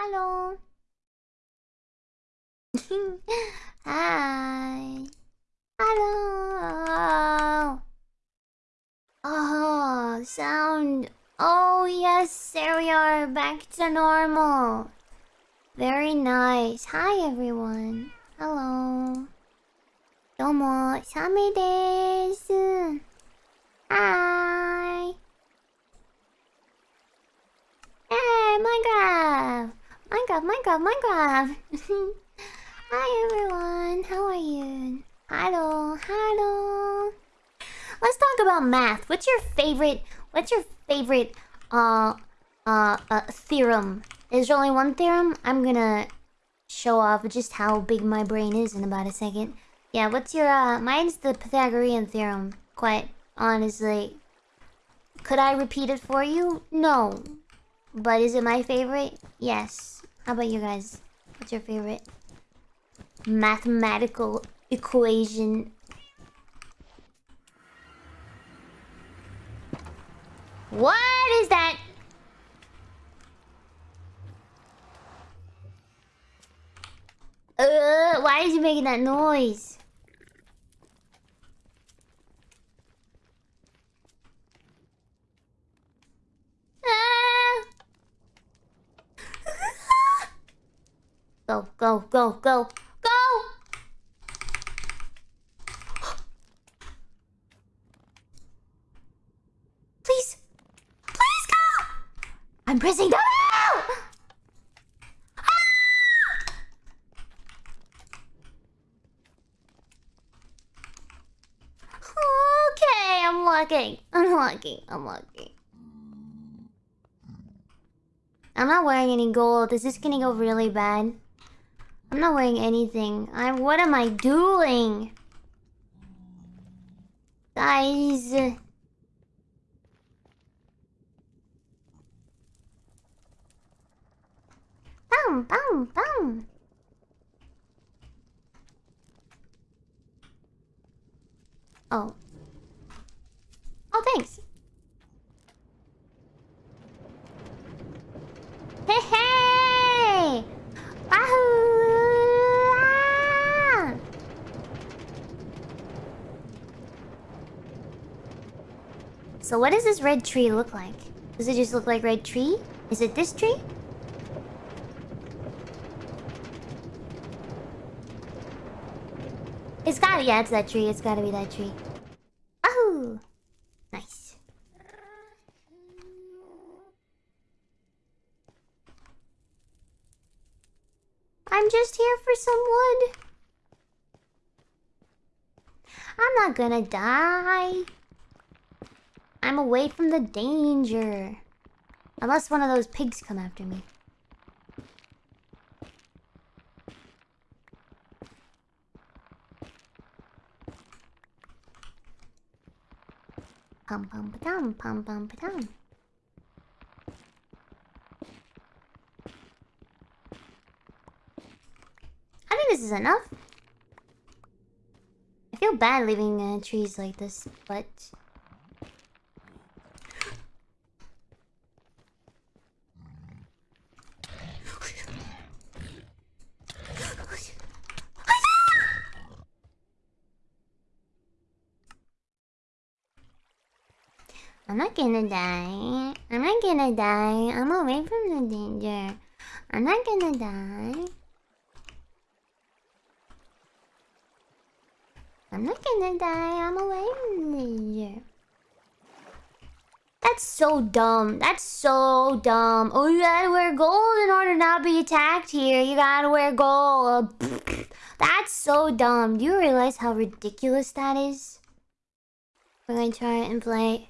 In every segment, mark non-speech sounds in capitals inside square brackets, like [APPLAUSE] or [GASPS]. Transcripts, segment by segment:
Hello. [LAUGHS] Hi. Hello. Oh, sound. Oh, yes, there we are. Back to normal. Very nice. Hi, everyone. Hello. どうも、サメです。 Minecraft, Minecraft! [LAUGHS] Hi everyone, how are you? Hello, hello. Let's talk about math. What's your favorite, what's your favorite, uh, uh, uh, theorem? Is there only one theorem? I'm gonna show off just how big my brain is in about a second. Yeah, what's your, uh, mine's the Pythagorean theorem. Quite honestly. Could I repeat it for you? No. But is it my favorite? Yes. How about you guys? What's your favorite? Mathematical equation. What is that? Uh, why is he making that noise? Ah! Go, go, go, go, go! [GASPS] Please! Please go! I'm pressing W! [GASPS] Okay, I'm lucky. I'm. I'm. I'm not wearing any gold. Is this gonna go really bad? I'm not wearing anything. I'm. What am I doing? Guys. Boom, boom, boom. Oh. Oh, thanks. So what does this red tree look like? Does it just look like red tree? Is it this tree? It's gotta, yeah, it's that tree. It's gotta be that tree. Oh! Nice. I'm just here for some wood. I'm not gonna die. I'm away from the danger. Unless one of those pigs come after me. Pum pum pa-dum, pum pum pa-dum. I think this is enough. I feel bad leaving uh, trees like this, but... I'm not gonna die. I'm not gonna die. I'm away from the danger. I'm not gonna die. I'm not gonna die. I'm away from the danger. That's so dumb. That's so dumb. Oh, you gotta wear gold in order not be attacked here. You gotta wear gold. [LAUGHS] That's so dumb. Do you realize how ridiculous that is? We're gonna try and play.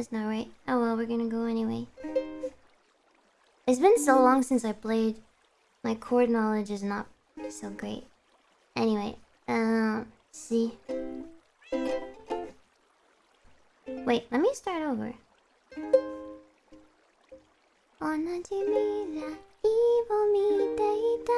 that's not right. Oh well, we're gonna go anyway. It's been so long since I played. My chord knowledge is not so great. Anyway, um, see. Wait, let me start over. 同じ未来を見ていた